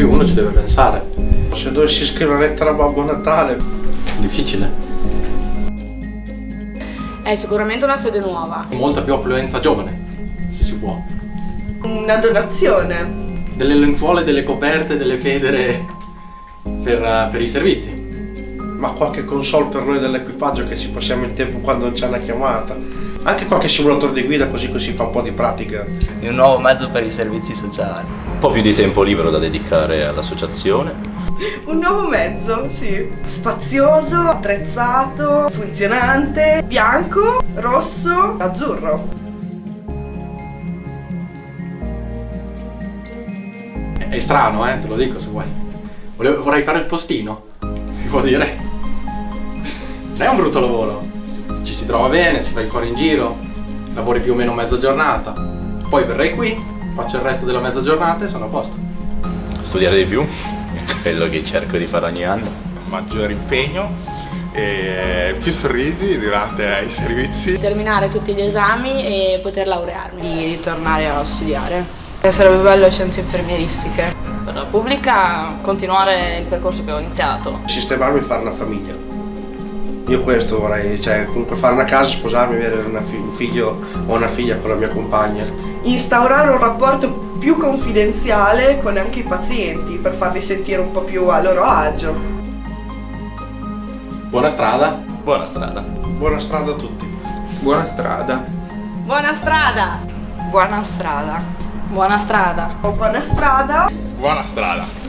qui uno ci deve pensare. Se dovessi scrivere una lettera a Babbo Natale... Difficile. È sicuramente una sede nuova. Molta più affluenza giovane, se si può. Una donazione. Delle lenzuola, delle coperte, delle federe per, per i servizi. Ma qualche console per noi dell'equipaggio che ci passiamo il tempo quando c'è una chiamata. Anche qualche simulatore di guida così così fa un po' di pratica. Di un nuovo mezzo per i servizi sociali. Un po' più di tempo libero da dedicare all'associazione. Un nuovo mezzo, sì. Spazioso, attrezzato, funzionante, bianco, rosso, azzurro. È strano, eh, te lo dico se vuoi. Vorrei fare il postino, si può dire. Non è un brutto lavoro. Ci si trova bene, si fa il cuore in giro, lavori più o meno mezza giornata. Poi verrei qui, faccio il resto della mezza giornata e sono a posto. Studiare di più, è quello che cerco di fare ogni anno. Maggiore impegno e più sorrisi durante i servizi. Terminare tutti gli esami e poter laurearmi. Di ritornare a studiare. Sarebbe bello scienze infermieristiche. Per la pubblica continuare il percorso che ho iniziato. Sistemarmi e fare una famiglia. Io questo vorrei, cioè comunque fare una casa, sposarmi, avere fi un figlio o una figlia con la mia compagna. Instaurare un rapporto più confidenziale con anche i pazienti per farli sentire un po' più a loro agio. Buona strada. Buona strada. Buona strada a tutti. Buona strada. Buona strada! Buona strada. Buona strada! Buona strada! Buona strada!